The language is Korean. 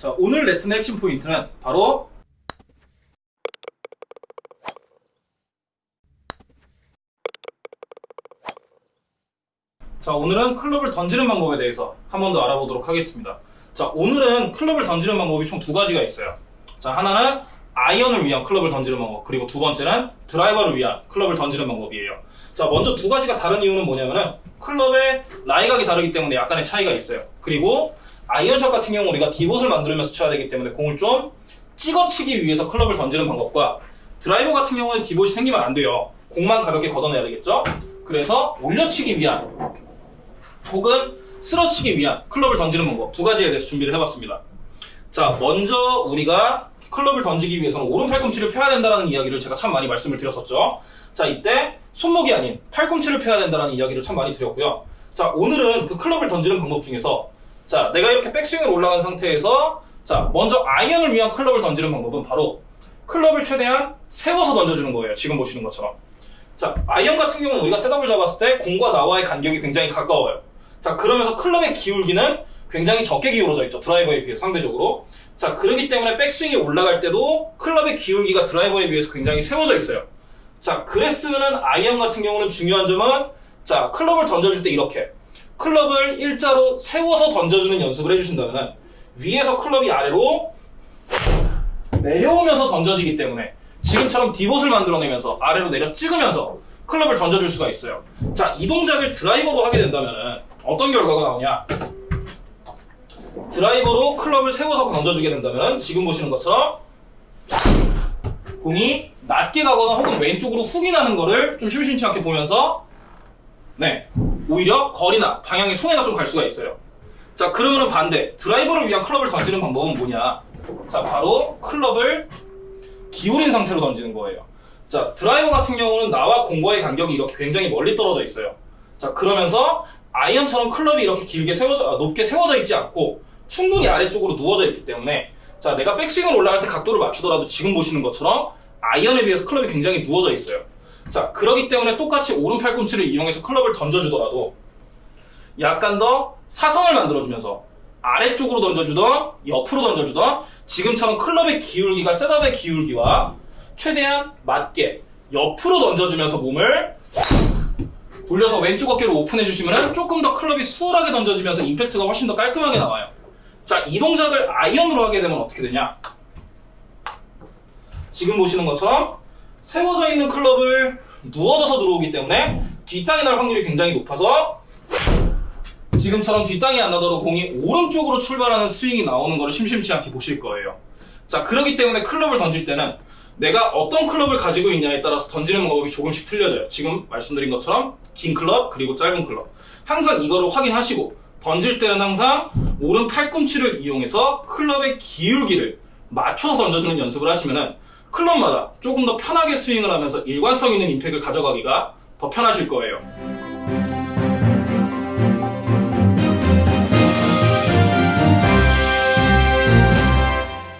자, 오늘 레슨의 핵심 포인트는 바로 자, 오늘은 클럽을 던지는 방법에 대해서 한 번 더 알아보도록 하겠습니다. 자, 오늘은 클럽을 던지는 방법이 총 두 가지가 있어요. 자, 하나는 아이언을 위한 클럽을 던지는 방법, 그리고 두 번째는 드라이버를 위한 클럽을 던지는 방법이에요. 자, 먼저 두 가지가 다른 이유는 뭐냐면은 클럽의 라이각이 다르기 때문에 약간의 차이가 있어요. 그리고 아이언샷 같은 경우 우리가 디봇을 만들면서 쳐야 되기 때문에 공을 좀 찍어치기 위해서 클럽을 던지는 방법과 드라이버 같은 경우는 디봇이 생기면 안 돼요. 공만 가볍게 걷어내야 되겠죠? 그래서 올려치기 위한 혹은 쓸어치기 위한 클럽을 던지는 방법 두 가지에 대해서 준비를 해봤습니다. 자, 먼저 우리가 클럽을 던지기 위해서는 오른 팔꿈치를 펴야 된다는 이야기를 제가 참 많이 말씀을 드렸었죠. 자, 이때 손목이 아닌 팔꿈치를 펴야 된다는 이야기를 참 많이 드렸고요. 자, 오늘은 그 클럽을 던지는 방법 중에서 자, 내가 이렇게 백스윙을 올라간 상태에서 자, 먼저 아이언을 위한 클럽을 던지는 방법은 바로 클럽을 최대한 세워서 던져주는 거예요. 지금 보시는 것처럼. 자, 아이언 같은 경우는 우리가 셋업을 잡았을 때 공과 나와의 간격이 굉장히 가까워요. 자, 그러면서 클럽의 기울기는 굉장히 적게 기울어져 있죠. 드라이버에 비해 상대적으로. 자, 그렇기 때문에 백스윙이 올라갈 때도 클럽의 기울기가 드라이버에 비해서 굉장히 세워져 있어요. 자, 그랬으면은 아이언 같은 경우는 중요한 점은 자, 클럽을 던져줄 때 이렇게 클럽을 일자로 세워서 던져주는 연습을 해주신다면은 위에서 클럽이 아래로 내려오면서 던져지기 때문에 지금처럼 디봇을 만들어내면서 아래로 내려 찍으면서 클럽을 던져줄 수가 있어요. 자, 이 동작을 드라이버로 하게 된다면은 어떤 결과가 나오냐? 드라이버로 클럽을 세워서 던져주게 된다면 지금 보시는 것처럼 공이 낮게 가거나 혹은 왼쪽으로 훅이 나는 거를 좀 심심치 않게 보면서 네 오히려 거리나 방향에 손해가 좀 갈 수가 있어요. 자 그러면은 반대 드라이버를 위한 클럽을 던지는 방법은 뭐냐? 자 바로 클럽을 기울인 상태로 던지는 거예요. 자 드라이버 같은 경우는 나와 공과의 간격이 이렇게 굉장히 멀리 떨어져 있어요. 자 그러면서 아이언처럼 클럽이 이렇게 길게 세워져 아, 높게 세워져 있지 않고 충분히 아래쪽으로 누워져 있기 때문에 자 내가 백스윙을 올라갈 때 각도를 맞추더라도 지금 보시는 것처럼 아이언에 비해서 클럽이 굉장히 누워져 있어요. 자 그러기 때문에 똑같이 오른 팔 꿈치를 이용해서 클럽을 던져주더라도 약간 더 사선을 만들어주면서 아래쪽으로 던져주던 옆으로 던져주던 지금처럼 클럽의 기울기가 셋업의 기울기와 최대한 맞게 옆으로 던져주면서 몸을 돌려서 왼쪽 어깨를 오픈해 주시면 조금 더 클럽이 수월하게 던져지면서 임팩트가 훨씬 더 깔끔하게 나와요. 자, 이 동작을 아이언으로 하게 되면 어떻게 되냐? 지금 보시는 것처럼 세워져 있는 클럽을 누워져서 들어오기 때문에 뒷땅이 날 확률이 굉장히 높아서 지금처럼 뒷땅이 안 나도록 공이 오른쪽으로 출발하는 스윙이 나오는 것을 심심치 않게 보실 거예요. 자, 그렇기 때문에 클럽을 던질 때는 내가 어떤 클럽을 가지고 있냐에 따라서 던지는 방법이 조금씩 틀려져요. 지금 말씀드린 것처럼 긴 클럽 그리고 짧은 클럽. 항상 이거를 확인하시고 던질 때는 항상 오른 팔꿈치를 이용해서 클럽의 기울기를 맞춰서 던져주는 연습을 하시면은 클럽마다 조금 더 편하게 스윙을 하면서 일관성 있는 임팩을 가져가기가 더 편하실 거예요.